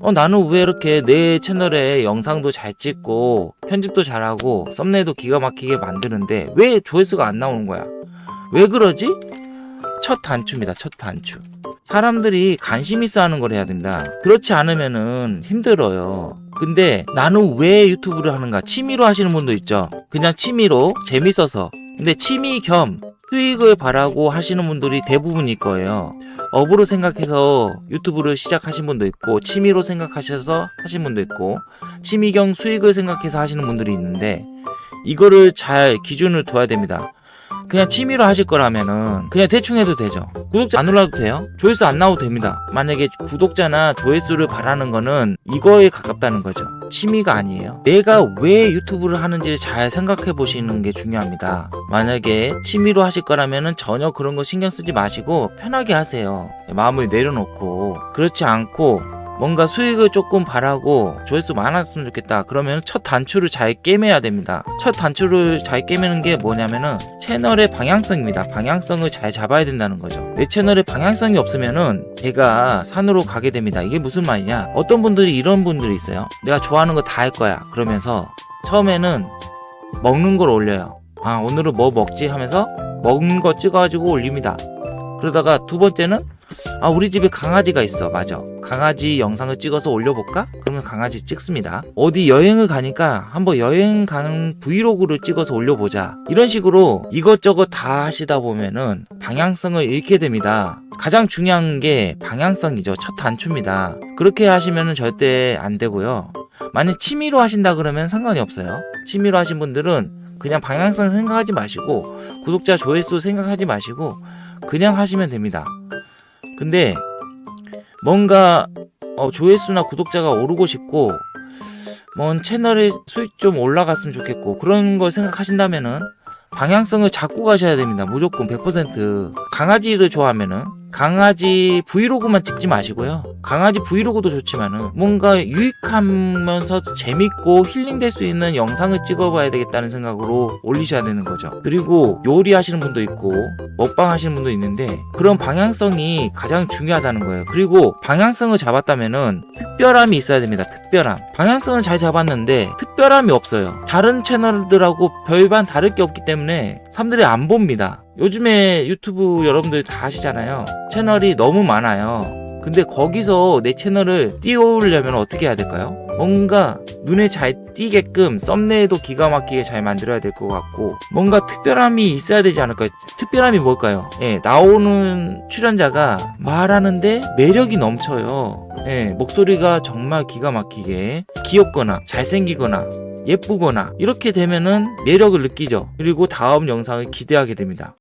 어 나는 왜 이렇게 내 채널에 영상도 잘 찍고 편집도 잘하고 썸네일도 기가 막히게 만드는데 왜 조회수가 안 나오는 거야? 왜 그러지? 첫 단추입니다 첫 단추. 사람들이 관심 있어 하는 걸 해야 됩니다. 그렇지 않으면은 힘들어요. 근데 나는 왜 유튜브를 하는가? 취미로 하시는 분도 있죠. 그냥 취미로 재밌어서. 근데 취미 겸 수익을 바라고 하시는 분들이 대부분일 거예요. 업으로 생각해서 유튜브를 시작하신 분도 있고 취미로 생각하셔서 하신 분도 있고 취미 겸 수익을 생각해서 하시는 분들이 있는데 이거를 잘 기준을 둬야 됩니다 그냥 취미로 하실 거라면은 그냥 대충 해도 되죠. 구독자 안 올라도 돼요? 조회수 안 나와도 됩니다. 만약에 구독자나 조회수를 바라는 거는 이거에 가깝다는 거죠. 취미가 아니에요. 내가 왜 유튜브를 하는지를 잘 생각해 보시는 게 중요합니다. 만약에 취미로 하실 거라면은 전혀 그런 거 신경 쓰지 마시고 편하게 하세요. 마음을 내려놓고. 그렇지 않고 뭔가 수익을 조금 바라고 조회수 많았으면 좋겠다. 그러면 첫 단추를 잘 깨매야 됩니다. 첫 단추를 잘 깨매는 게 뭐냐면은 채널의 방향성입니다. 방향성을 잘 잡아야 된다는 거죠. 내 채널에 방향성이 없으면은 제가 산으로 가게 됩니다. 이게 무슨 말이냐? 어떤 분들이 이런 분들이 있어요. 내가 좋아하는 거 다 할 거야. 그러면서 처음에는 먹는 걸 올려요. 아 오늘은 뭐 먹지? 하면서 먹는 거 찍어가지고 올립니다. 그러다가 두 번째는 아 우리 집에 강아지가 있어. 맞아. 강아지 영상을 찍어서 올려볼까? 그러면 강아지 찍습니다. 어디 여행을 가니까 한번 여행 가는 브이로그를 찍어서 올려보자. 이런 식으로 이것저것 다 하시다 보면은 방향성을 잃게 됩니다. 가장 중요한 게 방향성이죠. 첫 단추입니다. 그렇게 하시면은 절대 안 되고요. 만약 취미로 하신다 그러면 상관이 없어요. 취미로 하신 분들은 그냥 방향성 생각하지 마시고 구독자 조회수 생각하지 마시고 그냥 하시면 됩니다 근데 뭔가 어, 조회수나 구독자가 오르고 싶고 뭔 채널의 수익 좀 올라갔으면 좋겠고 그런 걸 생각하신다면은 방향성을 잡고 가셔야 됩니다. 무조건 100% 강아지를 좋아하면은 강아지 브이로그만 찍지 마시고요. 강아지 브이로그도 좋지만은 뭔가 유익하면서 재밌고 힐링될 수 있는 영상을 찍어봐야 되겠다는 생각으로 올리셔야 되는 거죠. 그리고 요리하시는 분도 있고 먹방 하시는 분도 있는데 그런 방향성이 가장 중요하다는 거예요. 그리고 방향성을 잡았다면은 특별함이 있어야 됩니다. 특별함. 방향성을 잘 잡았는데 특별함이 없어요. 다른 채널들하고 별반 다를 게 없기 때문에 사람들이 안 봅니다 요즘에 유튜브 여러분들 다 아시잖아요 채널이 너무 많아요 근데 거기서 내 채널을 띄워오려면 어떻게 해야 될까요? 뭔가 눈에 잘 띄게끔 썸네일도 기가 막히게 잘 만들어야 될 것 같고 뭔가 특별함이 있어야 되지 않을까요? 특별함이 뭘까요? 예, 나오는 출연자가 말하는데 매력이 넘쳐요 예, 목소리가 정말 기가 막히게 귀엽거나 잘생기거나 예쁘거나 이렇게 되면은 매력을 느끼죠 그리고 다음 영상을 기대하게 됩니다